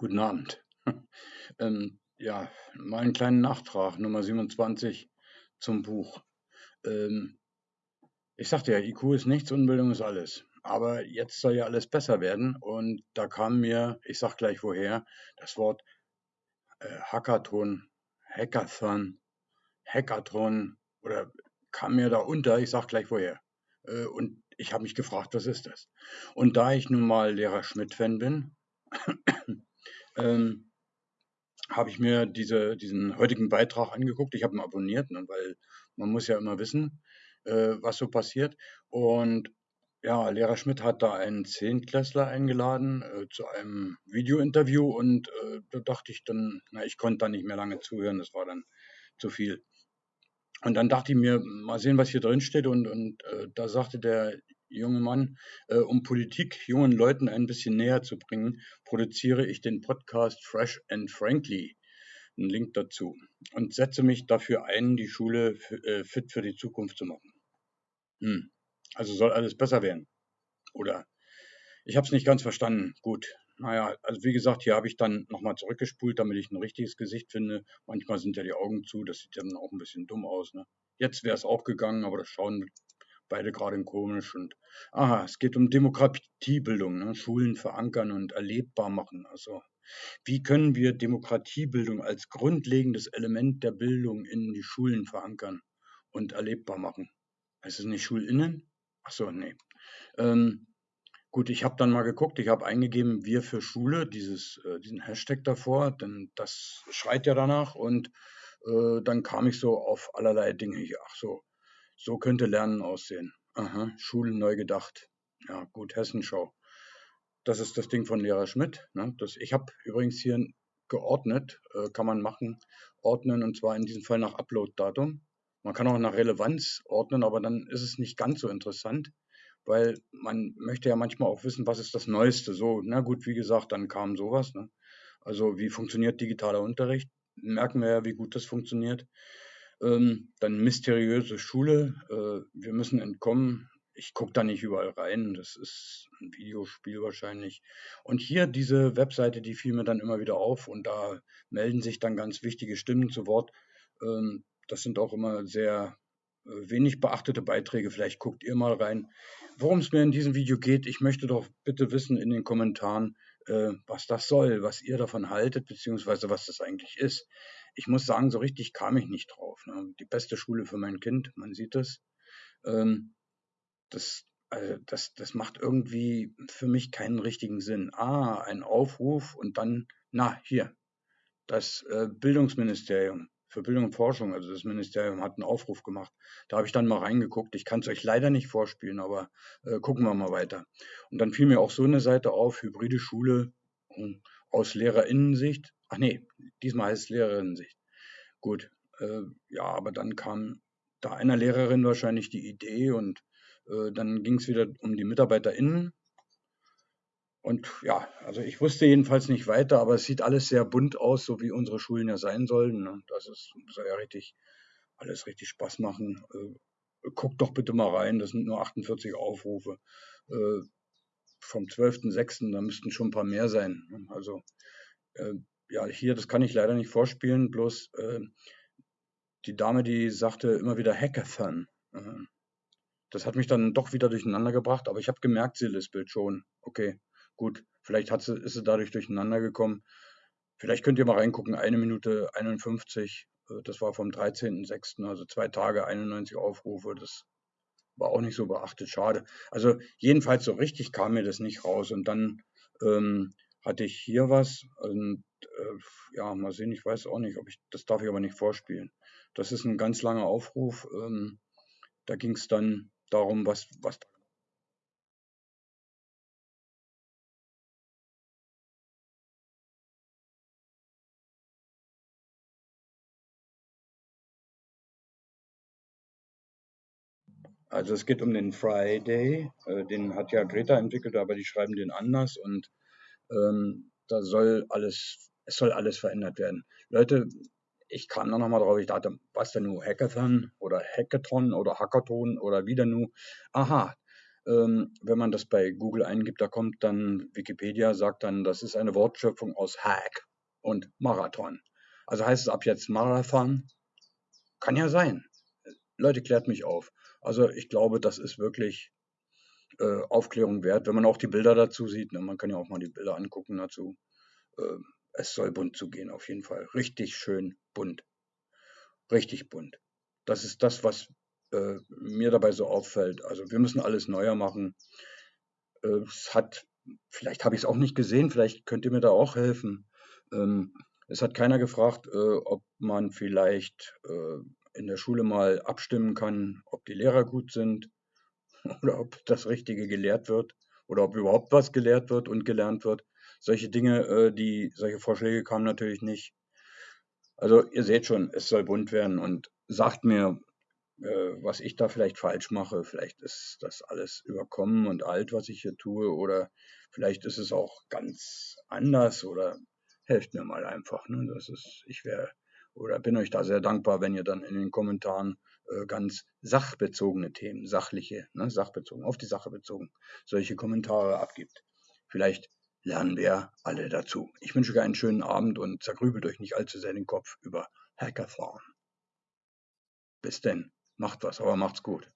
Guten Abend. Ähm, ja, mal einen kleinen Nachtrag, Nummer 27 zum Buch. Ähm, ich sagte ja, IQ ist nichts, Unbildung ist alles. Aber jetzt soll ja alles besser werden und da kam mir, ich sag gleich woher, das Wort äh, Hackathon, Hackathon, Hackathon oder kam mir da unter, ich sag gleich woher. Äh, und ich habe mich gefragt, was ist das? Und da ich nun mal Lehrer Schmidt-Fan bin, ähm, habe ich mir diese, diesen heutigen Beitrag angeguckt. Ich habe ihn abonniert, ne, weil man muss ja immer wissen, äh, was so passiert. Und ja, Lehrer Schmidt hat da einen Zehntklässler eingeladen äh, zu einem Videointerview und äh, da dachte ich dann, na, ich konnte da nicht mehr lange zuhören, das war dann zu viel. Und dann dachte ich mir, mal sehen, was hier drin steht und, und äh, da sagte der junge Mann, äh, um Politik jungen Leuten ein bisschen näher zu bringen, produziere ich den Podcast Fresh and Frankly. Ein Link dazu. Und setze mich dafür ein, die Schule äh, fit für die Zukunft zu machen. Hm. Also soll alles besser werden. Oder ich habe es nicht ganz verstanden. Gut. Naja, also wie gesagt, hier habe ich dann nochmal zurückgespult, damit ich ein richtiges Gesicht finde. Manchmal sind ja die Augen zu, das sieht dann auch ein bisschen dumm aus. Ne? Jetzt wäre es auch gegangen, aber das Schauen beide gerade komisch und aha, es geht um Demokratiebildung, ne? Schulen verankern und erlebbar machen. Also wie können wir Demokratiebildung als grundlegendes Element der Bildung in die Schulen verankern und erlebbar machen? Ist es nicht Schulinnen? Ach so, nee. Ähm, gut, ich habe dann mal geguckt, ich habe eingegeben, wir für Schule, dieses, äh, diesen Hashtag davor, denn das schreit ja danach und äh, dann kam ich so auf allerlei Dinge hier. Ach so, so könnte Lernen aussehen. Aha, Schulen neu gedacht. Ja, gut, Hessenschau. Das ist das Ding von Lehrer Schmidt. Ne? Das, ich habe übrigens hier geordnet, äh, kann man machen, ordnen und zwar in diesem Fall nach Upload-Datum. Man kann auch nach Relevanz ordnen, aber dann ist es nicht ganz so interessant, weil man möchte ja manchmal auch wissen, was ist das Neueste. So, na gut, wie gesagt, dann kam sowas. Ne? Also wie funktioniert digitaler Unterricht? Merken wir ja, wie gut das funktioniert. Ähm, dann mysteriöse Schule. Äh, wir müssen entkommen. Ich gucke da nicht überall rein. Das ist ein Videospiel wahrscheinlich. Und hier diese Webseite, die fiel mir dann immer wieder auf und da melden sich dann ganz wichtige Stimmen zu Wort. Ähm, das sind auch immer sehr äh, wenig beachtete Beiträge. Vielleicht guckt ihr mal rein. Worum es mir in diesem Video geht, ich möchte doch bitte wissen in den Kommentaren, äh, was das soll, was ihr davon haltet, beziehungsweise was das eigentlich ist ich muss sagen, so richtig kam ich nicht drauf. Ne? Die beste Schule für mein Kind, man sieht es. Ähm, das, also das, das macht irgendwie für mich keinen richtigen Sinn. Ah, ein Aufruf und dann, na, hier, das äh, Bildungsministerium für Bildung und Forschung, also das Ministerium hat einen Aufruf gemacht. Da habe ich dann mal reingeguckt. Ich kann es euch leider nicht vorspielen, aber äh, gucken wir mal weiter. Und dann fiel mir auch so eine Seite auf, hybride Schule hm, aus Lehrerinnensicht. Ach nee, diesmal heißt es Lehrerinnensicht. Gut, äh, ja, aber dann kam da einer Lehrerin wahrscheinlich die Idee und äh, dann ging es wieder um die MitarbeiterInnen. Und ja, also ich wusste jedenfalls nicht weiter, aber es sieht alles sehr bunt aus, so wie unsere Schulen ja sein sollen. Ne? Das ist, soll ja richtig, alles richtig Spaß machen. Äh, guckt doch bitte mal rein, das sind nur 48 Aufrufe. Äh, vom 12.06., da müssten schon ein paar mehr sein. Ne? Also äh, ja, hier, das kann ich leider nicht vorspielen, bloß äh, die Dame, die sagte immer wieder Hackathon. Äh, das hat mich dann doch wieder durcheinander gebracht, aber ich habe gemerkt, sie lispelt schon. Okay, gut, vielleicht hat sie, ist sie dadurch durcheinander gekommen. Vielleicht könnt ihr mal reingucken, eine Minute 51, äh, das war vom 13.06., also zwei Tage, 91 Aufrufe, das war auch nicht so beachtet, schade. Also jedenfalls so richtig kam mir das nicht raus und dann ähm, hatte ich hier was und äh, ja, mal sehen, ich weiß auch nicht, ob ich, das darf ich aber nicht vorspielen. Das ist ein ganz langer Aufruf. Ähm, da ging es dann darum, was, was Also es geht um den Friday, äh, den hat ja Greta entwickelt, aber die schreiben den anders und ähm, da soll alles, es soll alles verändert werden. Leute, ich kam da nochmal drauf, ich dachte, was denn nun, Hackathon oder Hackathon oder Hackathon oder wieder nur. Aha, ähm, wenn man das bei Google eingibt, da kommt dann Wikipedia, sagt dann, das ist eine Wortschöpfung aus Hack und Marathon. Also heißt es ab jetzt Marathon? Kann ja sein. Leute, klärt mich auf. Also ich glaube, das ist wirklich äh, Aufklärung wert, wenn man auch die Bilder dazu sieht. Ne? Man kann ja auch mal die Bilder angucken dazu. Äh, es soll bunt zugehen, auf jeden Fall. Richtig schön bunt. Richtig bunt. Das ist das, was äh, mir dabei so auffällt. Also wir müssen alles neuer machen. Äh, es hat, vielleicht habe ich es auch nicht gesehen, vielleicht könnt ihr mir da auch helfen. Ähm, es hat keiner gefragt, äh, ob man vielleicht äh, in der Schule mal abstimmen kann, ob die Lehrer gut sind oder ob das Richtige gelehrt wird oder ob überhaupt was gelehrt wird und gelernt wird. Solche Dinge, äh, die, solche Vorschläge kamen natürlich nicht. Also ihr seht schon, es soll bunt werden und sagt mir, äh, was ich da vielleicht falsch mache. Vielleicht ist das alles überkommen und alt, was ich hier tue, oder vielleicht ist es auch ganz anders oder helft mir mal einfach. Ne? Das ist, ich wäre oder bin euch da sehr dankbar, wenn ihr dann in den Kommentaren äh, ganz sachbezogene Themen, sachliche, ne, sachbezogen, auf die Sache bezogen, solche Kommentare abgibt. Vielleicht lernen wir alle dazu. Ich wünsche euch einen schönen Abend und zergrübelt euch nicht allzu sehr den Kopf über Hackathon. Bis denn. Macht was, aber macht's gut.